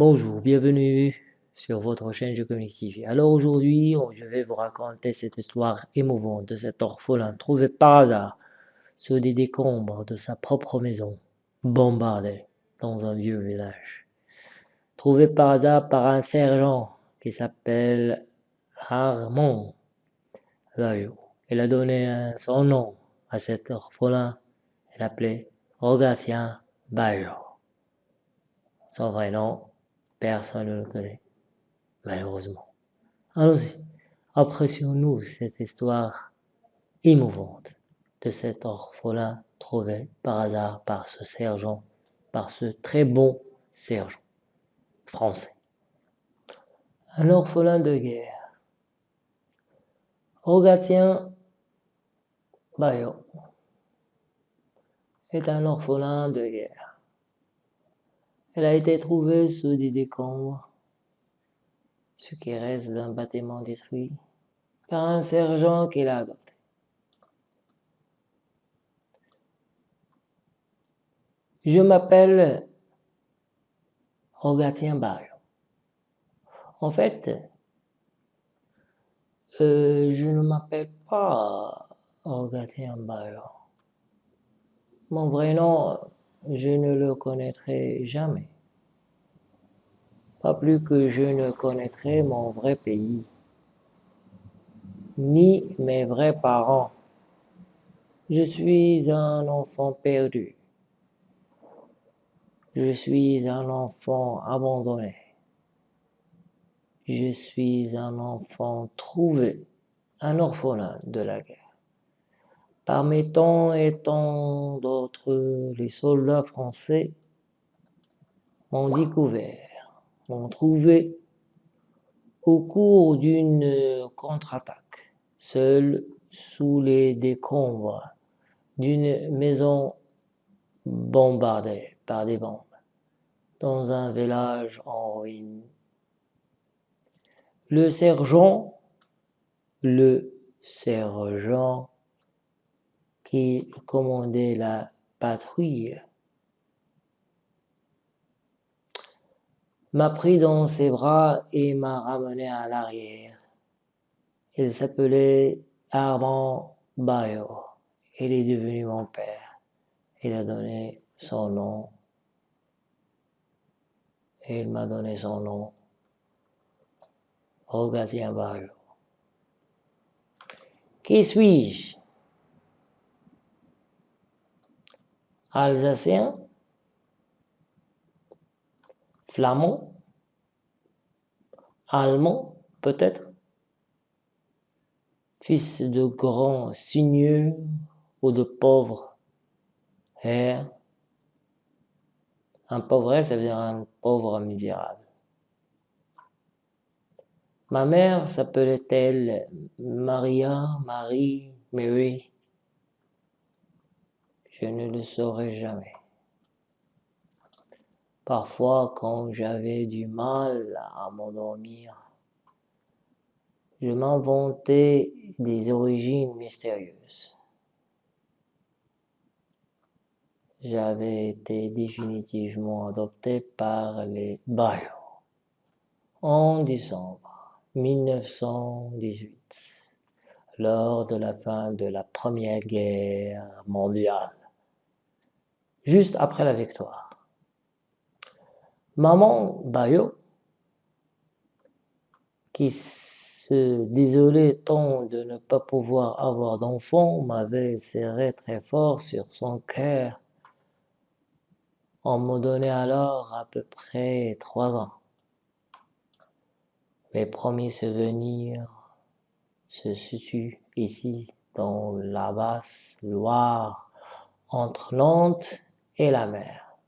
Bonjour, bienvenue sur votre chaîne Je Communique Alors aujourd'hui, je vais vous raconter cette histoire émouvante de cet orphelin trouvé par hasard sur des décombres de sa propre maison, bombardé dans un vieux village. Trouvé par hasard par un sergent qui s'appelle Armand Vaillot. Il a donné son nom à cet orphelin, il l'appelait Rogatien Bayo. Son vrai nom, personne ne le connaît, malheureusement. Allons-y, apprécions-nous cette histoire émouvante de cet orphelin trouvé par hasard par ce sergent, par ce très bon sergent français. Un orphelin de guerre. Rogatien Bayo est un orphelin de guerre. Elle a été trouvée sous des décombres, ce qui reste d'un bâtiment détruit, par un sergent qui l'a adopté. Je m'appelle Rogatien Bayo. En fait, euh, je ne m'appelle pas Rogatien Bayo. Mon vrai nom, je ne le connaîtrai jamais. Pas plus que je ne connaîtrai mon vrai pays, ni mes vrais parents. Je suis un enfant perdu. Je suis un enfant abandonné. Je suis un enfant trouvé, un orphelin de la guerre. Parmi tant et tant d'autres, les soldats français m'ont découvert, m'ont trouvé au cours d'une contre-attaque, seul sous les décombres d'une maison bombardée par des bombes, dans un village en ruine. Le sergent, le sergent qui commandait la patrouille, m'a pris dans ses bras et m'a ramené à l'arrière. Il s'appelait Armand Bayo. Il est devenu mon père. Il a donné son nom. Il m'a donné son nom. Rogatien Bayo. Qui suis-je? Alsacien, flamand, allemand peut-être, fils de grands seigneurs ou de pauvres. Un pauvre, ça veut dire un pauvre misérable. Ma mère s'appelait-elle Maria, Marie, Mary? Je ne le saurais jamais. Parfois, quand j'avais du mal à m'endormir, je m'inventais des origines mystérieuses. J'avais été définitivement adopté par les Bayou en décembre 1918, lors de la fin de la Première Guerre mondiale juste après la victoire. Maman Bayo, qui se désolait tant de ne pas pouvoir avoir d'enfant, m'avait serré très fort sur son cœur. On me donnait alors à peu près trois ans. Mes premiers souvenirs se situent ici, dans la basse Loire, entre Nantes et la mer,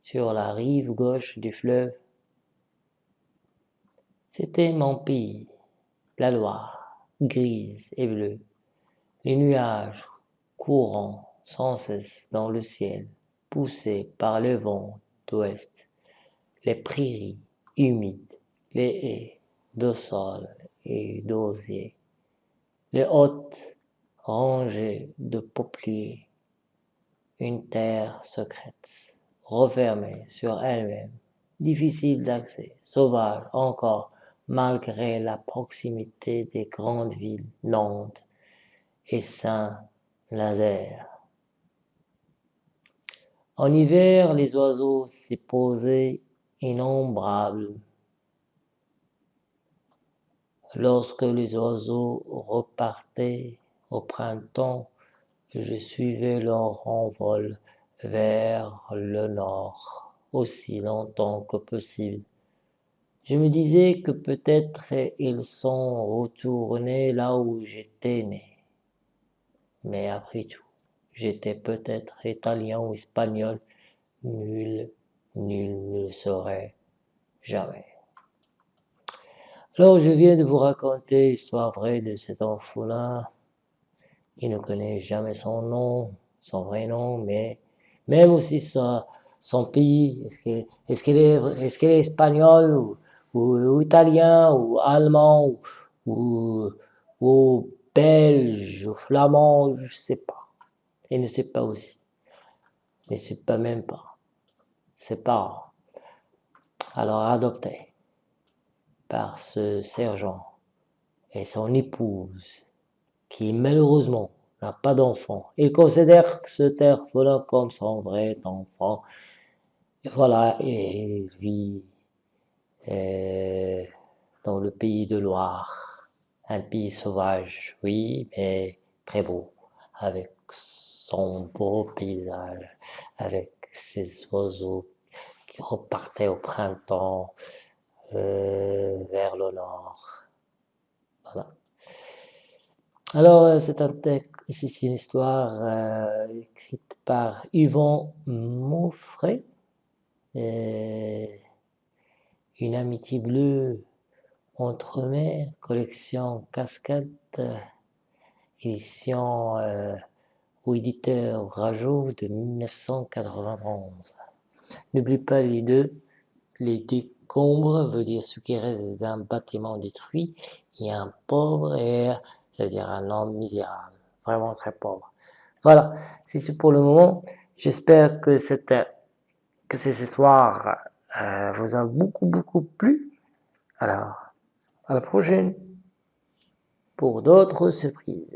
sur la rive gauche du fleuve. C'était mon pays, la Loire, grise et bleue, les nuages courant sans cesse dans le ciel, poussés par le vent d'ouest, les prairies humides, les haies de sol et d'osier, les hautes rangées de peupliers, une terre secrète, refermée sur elle-même difficile d'accès, sauvage encore, malgré la proximité des grandes villes Nantes et Saint-Nazaire. En hiver, les oiseaux s'y posaient innombrables. Lorsque les oiseaux repartaient au printemps, je suivais leur envol vers le nord aussi longtemps que possible. Je me disais que peut-être ils sont retournés là où j'étais né. Mais après tout, j'étais peut-être italien ou espagnol, nul, nul ne le saurait jamais. Alors je viens de vous raconter l'histoire vraie de cet enfant-là, qui ne connaît jamais son nom, son vrai nom, mais même aussi son, pays, est-ce qu'il est, espagnol ou, italien ou allemand ou, ou, belge ou flamand, je ne sais pas. Il ne sait pas aussi. Il ne sait pas même pas. Ses parents. Alors adopté par ce sergent et son épouse, qui malheureusement n'a pas d'enfant. Il considère ce orphelin comme son vrai enfant. Et voilà, il vit euh, dans le pays de Loire, un pays sauvage, oui, mais très beau, avec son beau paysage, avec ses oiseaux qui repartaient au printemps euh, vers le nord. Voilà. Alors, euh, c'est un une histoire euh, écrite par Yvon Mauffray, une amitié bleue entre mers, collection Cascade, édition euh, ou éditeur Rajo de 1991. N'oublie pas les deux, les décombres veut dire ce qui reste d'un bâtiment détruit, et un pauvre air ça veut dire un homme misérable, vraiment très pauvre. Voilà, c'est tout pour le moment. J'espère que cette, que cette histoire euh, vous a beaucoup, beaucoup plu. Alors, à la prochaine pour d'autres surprises.